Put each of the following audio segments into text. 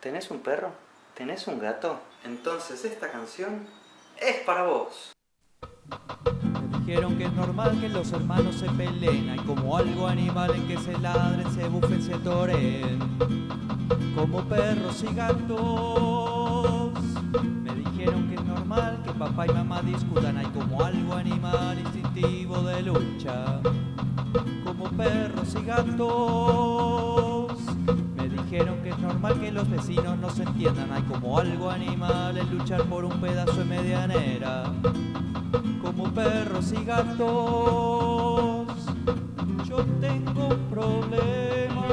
¿Tenés un perro? ¿Tenés un gato? Entonces esta canción es para vos. Me dijeron que es normal que los hermanos se peleen Hay como algo animal en que se ladren, se bufen, se toren Como perros y gatos Me dijeron que es normal que papá y mamá discutan Hay como algo animal instintivo de lucha Como perros y gatos los vecinos no se entiendan Hay como algo animal en luchar por un pedazo de medianera como perros y gatos. Yo tengo un problema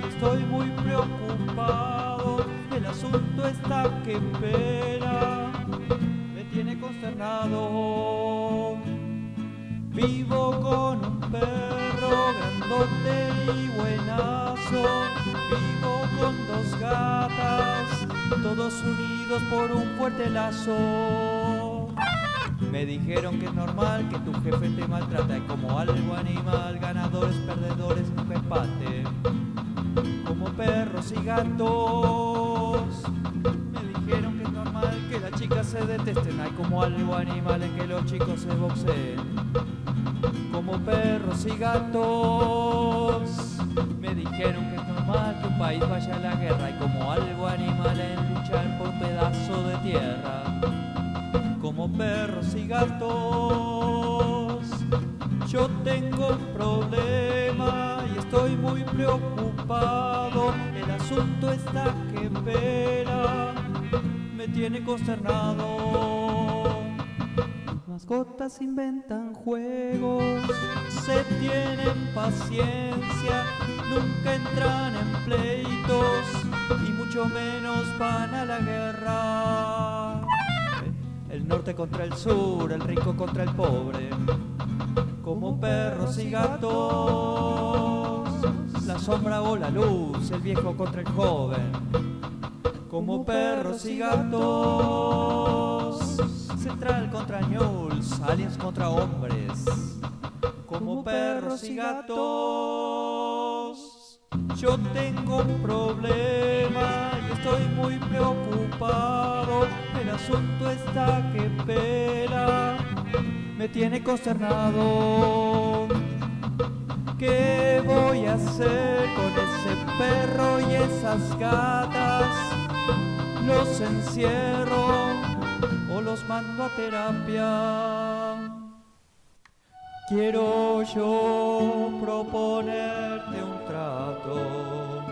y estoy muy preocupado. El asunto está que espera, me tiene consternado. Vivo con un perro grandote y buenazo. Con dos gatas, todos unidos por un fuerte lazo. Me dijeron que es normal que tu jefe te maltrata y como algo animal, ganadores, perdedores, un empate. Como perros y gatos. Me dijeron que es normal que las chicas se detesten, hay como algo animal en que los chicos se boxeen. Como perros y gatos. País vaya a la guerra y como algo animal en luchar por pedazo de tierra como perros y gatos. Yo tengo un problema y estoy muy preocupado. El asunto está que espera, me tiene consternado. Las mascotas inventan juegos, se tienen paciencia, nunca entran en pleitos y mucho menos van a la guerra. El norte contra el sur, el rico contra el pobre, como perros y gatos, la sombra o la luz, el viejo contra el joven, como perros y gatos, central contra ñuls, aliens contra hombres, como perros y gatos. Yo tengo un problema y estoy muy preocupado. El asunto está que espera, me tiene consternado. ¿Qué voy a hacer con ese perro y esas gatas? ¿Los encierro los mando a terapia? Quiero yo proponerte un trato,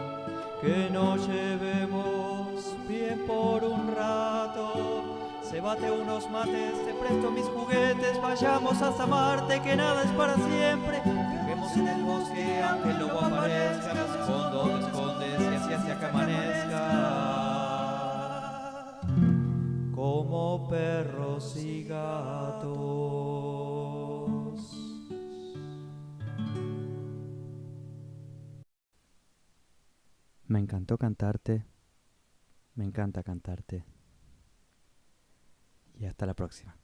que nos llevemos bien por un rato. Se bate unos mates, te presto mis juguetes, vayamos hasta Marte, que nada es para siempre. Viajemos en el bosque, aunque el lobo aparezca, me escondo, te escondes y así hacia Me encantó cantarte, me encanta cantarte. Y hasta la próxima.